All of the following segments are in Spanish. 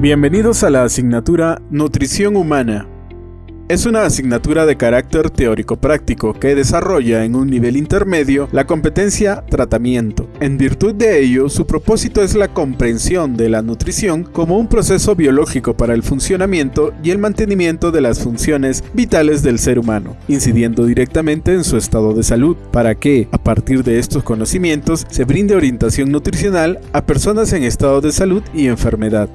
Bienvenidos a la asignatura Nutrición Humana. Es una asignatura de carácter teórico-práctico que desarrolla en un nivel intermedio la competencia tratamiento. En virtud de ello, su propósito es la comprensión de la nutrición como un proceso biológico para el funcionamiento y el mantenimiento de las funciones vitales del ser humano, incidiendo directamente en su estado de salud, para que, a partir de estos conocimientos, se brinde orientación nutricional a personas en estado de salud y enfermedad.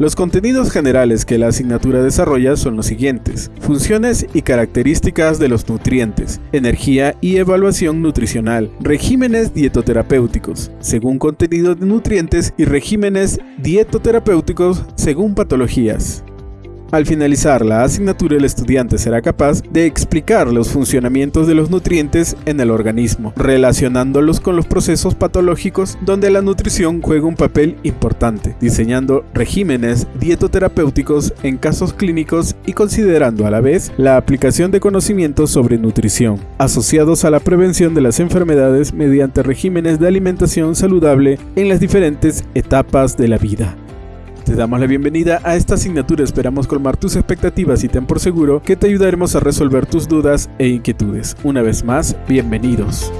Los contenidos generales que la asignatura desarrolla son los siguientes. Funciones y características de los nutrientes, energía y evaluación nutricional, regímenes dietoterapéuticos, según contenido de nutrientes y regímenes dietoterapéuticos según patologías. Al finalizar la asignatura el estudiante será capaz de explicar los funcionamientos de los nutrientes en el organismo, relacionándolos con los procesos patológicos donde la nutrición juega un papel importante, diseñando regímenes dietoterapéuticos en casos clínicos y considerando a la vez la aplicación de conocimientos sobre nutrición, asociados a la prevención de las enfermedades mediante regímenes de alimentación saludable en las diferentes etapas de la vida. Te damos la bienvenida a esta asignatura, esperamos colmar tus expectativas y ten por seguro que te ayudaremos a resolver tus dudas e inquietudes. Una vez más, bienvenidos.